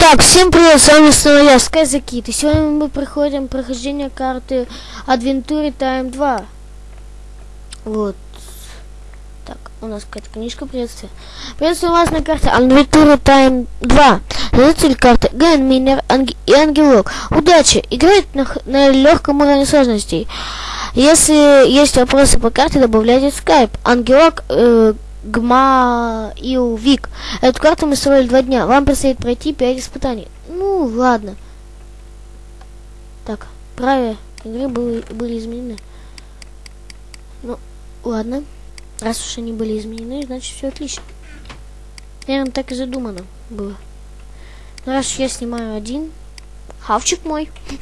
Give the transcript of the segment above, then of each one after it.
Итак, всем привет, с вами снова я, Скайзакит. И сегодня мы проходим прохождение карты Adventure Time 2. Вот. Так, у нас какая-то книжка, приветствие. Приветствую вас на карте Adventure Time 2. Создатель карты Ген Минер Анг... и Ангелок. Удачи! Играет на, на легком уровне сложностей. Если есть вопросы по карте, добавляйте в Skype. Ангелок... Э, Гма и Вик. Эту карту мы строили два дня. Вам предстоит пройти пять испытаний. Ну, ладно. Так, правила игры были, были изменены. Ну, ладно. Раз уж они были изменены, значит все отлично. Наверное, так и задумано было. Но раз я снимаю один, хавчик мой.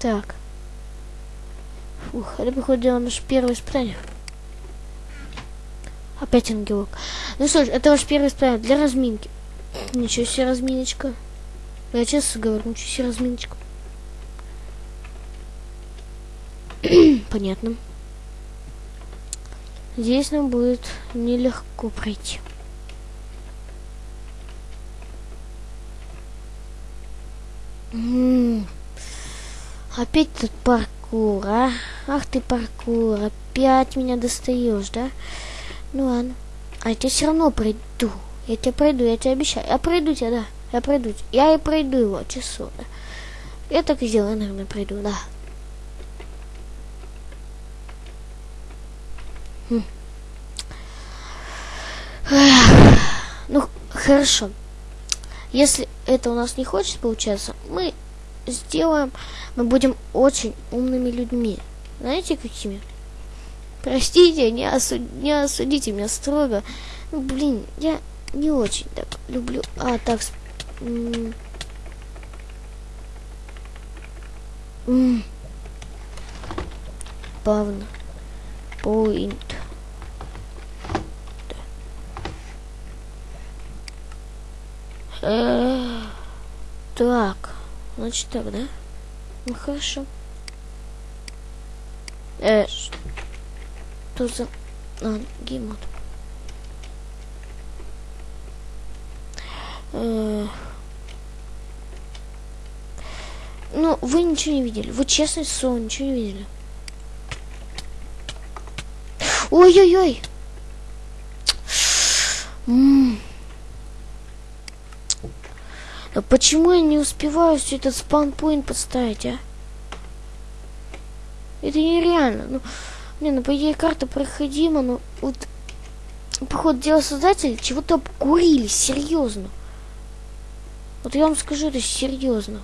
Так. Ух, это, походу, дело наше первое испытание. Опять ангелок. Ну что ж, это ваш первый испытание для разминки. Ничего себе разминочка. Я честно говорю, ничего себе разминочка. Понятно. Здесь нам будет нелегко пройти. М -м -м. Паркур, а? Ах ты, паркур, опять меня достаешь, да? Ну ладно. А я тебя все равно пройду. Я тебя пройду, я тебе обещаю. Я пройду тебя, да. Я пройду. Я и пройду его, часу. Да. Я так и сделаю, наверное, пройду, да. Хм. Ну, хорошо. Если это у нас не хочет получаться, мы сделаем, мы будем очень умными людьми. Знаете, какими? Простите, не, осуд... не осудите меня строго. Ну, блин, я не очень так люблю. А, так... М -м Плавно. Point. Э так. Значит так, да? Ну, хорошо. Э, что за... А, геймод. Э, ну, вы ничего не видели. Вы честно слово ничего не видели. Ой-ой-ой. А почему я не успеваю все этот спаунпоинт подставить, а? Это нереально. Ну, не, ну, по идее, карта проходима, но вот, походу, дело создателей чего-то обкурили, серьезно. Вот я вам скажу, это серьезно.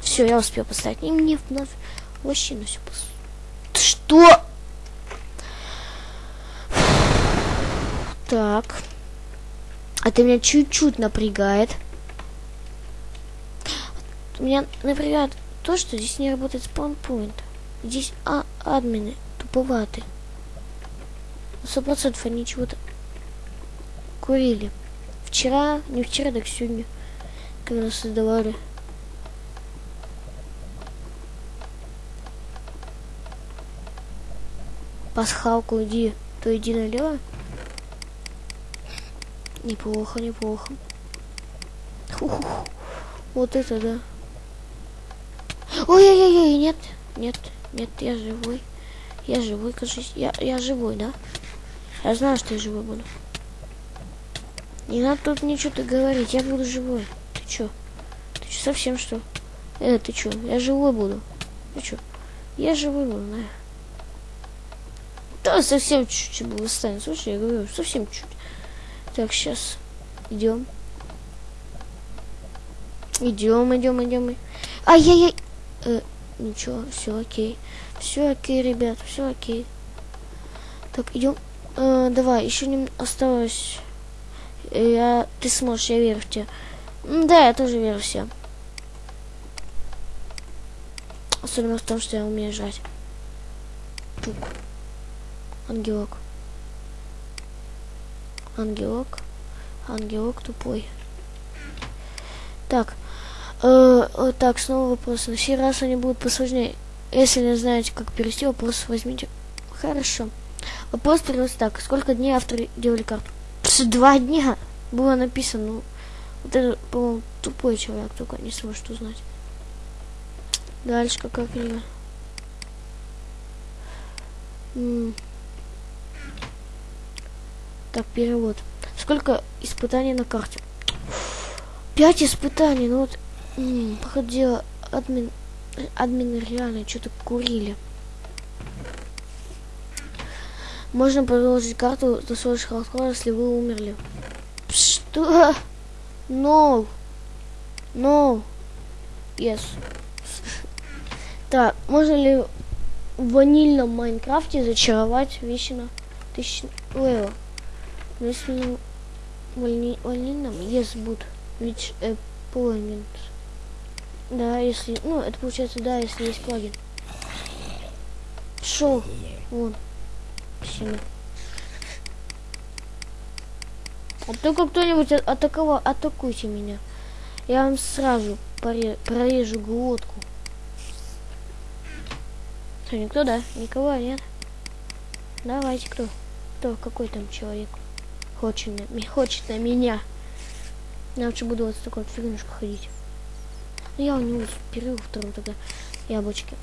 Все, я успел поставить. И мне вновь вообще на все пос... Что? Так. Это меня чуть-чуть напрягает. Меня напрягает то, что здесь не работает спаунпоинт. Здесь а, админы туповаты. Сто процентов они чего-то курили. Вчера, не вчера, так сегодня, когда создавали. Пасхалку иди, то иди налево. Неплохо, неплохо. Ух, вот это да. Ой-ой-ой, нет, нет, нет, я живой. Я живой, кажись. Я, я живой, да? Я знаю, что я живой буду. Не надо тут ничего-то говорить, я буду живой. Ты чё? Ты чё, совсем что? Э, ты чё? Я живой буду. Ты чё? Я живой буду, да? Да, совсем чуть-чуть было станет. Слушай, я говорю, совсем чуть. Так, сейчас. Идем. Идем, идем, идем. Ай-яй-яй. Э, ничего, все окей. Все окей, ребят, все окей. Так, идем. Э, давай, еще не осталось. Э, я, ты сможешь, я верю в тебя. Да, я тоже верю в себя. Особенно в том, что я умею жать. Пук. Ангелок. Ангелок. Ангелок тупой. Так. Э, вот так, снова вопрос. На сей раз они будут посложнее. Если не знаете, как перевести вопрос, возьмите. Хорошо. Вопрос переводится так. Сколько дней авторы делали карту? Два дня было написано. Ну, вот это, по-моему, тупой человек только не сможет узнать. Дальше какая книга? Так, перевод. Сколько испытаний на карте? Пять испытаний. Ну вот, м, походу, админ, админы реально что-то курили. Можно продолжить карту до своего расхода, если вы умерли. Что? No. No. Yes. Так, можно ли в ванильном Майнкрафте зачаровать вещи на тысячу левел? Если не в вани- ванильном, yes, будет. Which appointment. Да, если, ну, это получается, да, если есть плагин. Шоу. Вон. Спасибо. А только кто-нибудь а- атаковал, атакуйте меня. Я вам сразу прорежу глотку. Что, никто, да? Никого нет? Давайте, кто? Кто? Какой там человек? Хочет хочет на меня. Я лучше буду вот с такой вот фигнушкой ходить. Ну, я у него перерыл вторую тогда яблочки.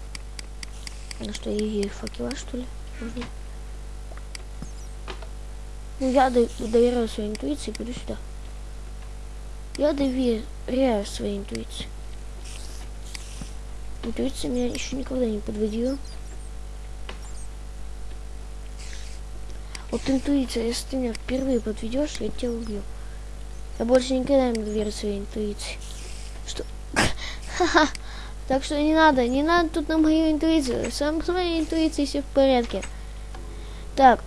Ну что, и факела, что ли? Можно? Ну, я до- доверяю своей интуиции, пойду сюда. Я доверяю своей интуиции. Интуиция меня еще никогда не подводила. Вот интуиция, если ты меня впервые подведешь, я тебя убью. Я больше никогда не доверю своей интуиции. Что? Ха-ха. Так что не надо, не надо тут на мою интуицию. Сам с моей интуицией все в порядке. Так,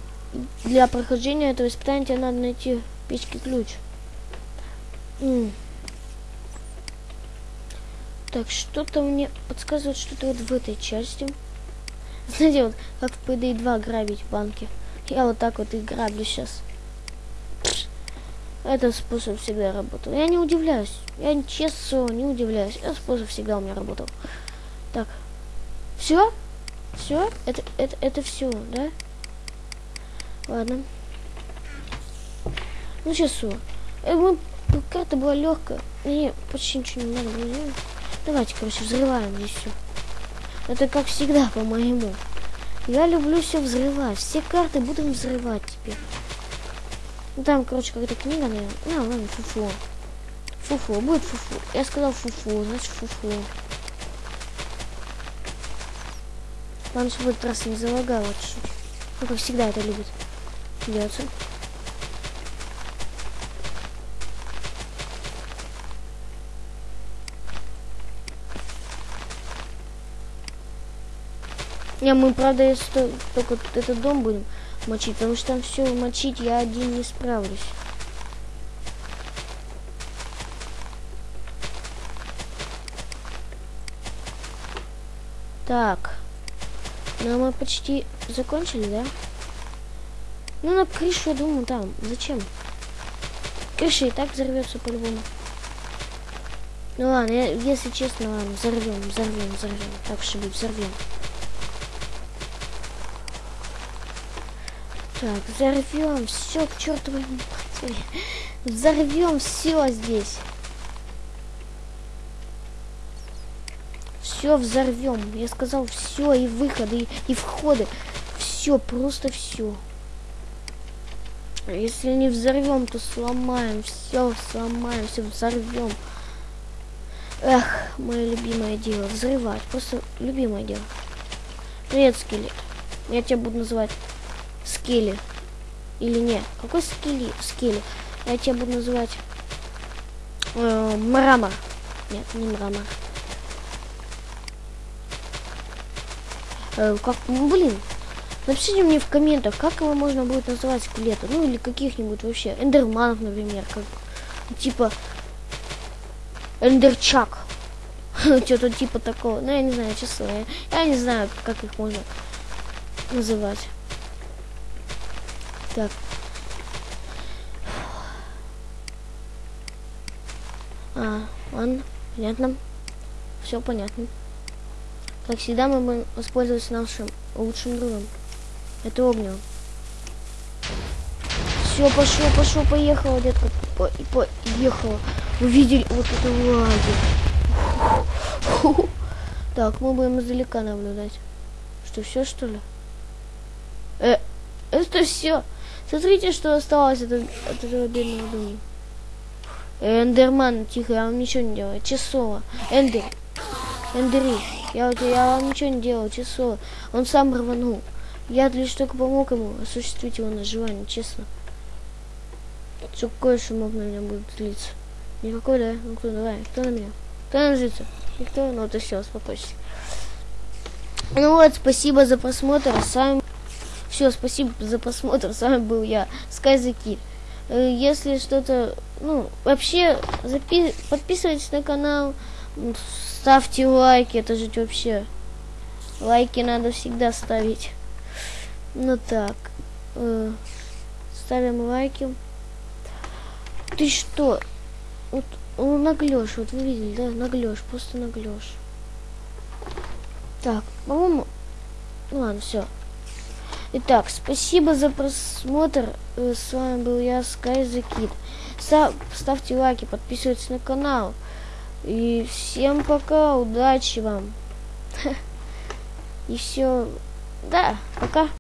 для прохождения этого испытания тебе надо найти печки ключ. М. Так, что-то мне подсказывает, что-то вот в этой части. Знаете, вот как в PD 2 грабить банки. Я вот так вот и граблю сейчас. Этот способ всегда работал. Я не удивляюсь. Я честно не удивляюсь. Этот способ всегда у меня работал. Так. Все? Все? Это, это, это все, да? Ладно. Ну сейчас все. Э, мы- карта была легкая. Мне почти ничего не надо. Давайте, короче, взрываем здесь все. Это как всегда, по-моему. Я люблю все взрывать. Все карты будем взрывать теперь. Ну там, короче, какая-то книга, наверное. А, ладно, фуфу. Фуфу, будет фуфу. Я сказал фуфу, значит фуфу. Ладно, чтобы этот раз не залагало чуть-чуть. Ну, как всегда это любит. Делаться. Не, мы, правда, если то- только этот дом будем мочить, потому что там все мочить я один не справлюсь. Так. Ну, мы почти закончили, да? Ну, на крышу, я думаю, там. Зачем? Крыша и так взорвется по-любому. Ну ладно, я- если честно, ладно, взорвем, взорвем, взорвем. Так быть, взорвем. Так, взорвем все к чертовой матери. Взорвем все здесь. Все взорвем. Я сказал все, и выходы, и, и входы. Все, просто все. Если не взорвем, то сломаем. Все сломаем, все взорвем. Эх, мое любимое дело. Взрывать. Просто любимое дело. Привет, скелет. Я тебя буду называть Скелли. Или нет? Какой скелли? Скелли. Я тебя буду называть э, Мрамор. Нет, не Мрамор. Э, как, ну, блин, напишите мне в комментах, как его можно будет называть скелета. Ну или каких-нибудь вообще. Эндерманов, например. Как, типа Эндерчак. Что-то типа такого. Ну я не знаю, честно. Я, я не знаю, как их можно называть. Так. А, ладно, Понятно? Все понятно. Как всегда, мы будем воспользоваться нашим лучшим другом. Это огнем. Все, пошел, пошел, поехала, детка. По поехала. Вы видели вот это лаги. Так, мы будем издалека наблюдать. Что, все, что ли? Э, это все. Смотрите, что осталось от, от этого бедного дома. Эндерман, тихо, я вам ничего не делаю. Часова. Эндер. Эндери. Я, я вам ничего не делал, часова. Он сам рванул. Я лишь только помог ему осуществить его на желание, честно. Что кое-что мог на меня будет злиться. Никакой, да? Ну кто, давай, кто на меня? Кто на злится? Никто? Ну то все, успокойся. Ну вот, спасибо за просмотр. С вами... Все, спасибо за просмотр. С вами был я, Скайзаки. Э, если что-то... Ну, вообще, запи... подписывайтесь на канал, ставьте лайки, это же вообще... Лайки надо всегда ставить. Ну так. Э, ставим лайки. Ты что? Вот он наглешь, вот вы видели, да? Наглешь, просто наглешь. Так, по-моему... Ну ладно, все. Итак, спасибо за просмотр. Э, с вами был я, Sky ставьте лайки, подписывайтесь на канал. И всем пока, удачи вам. И все. Да, пока.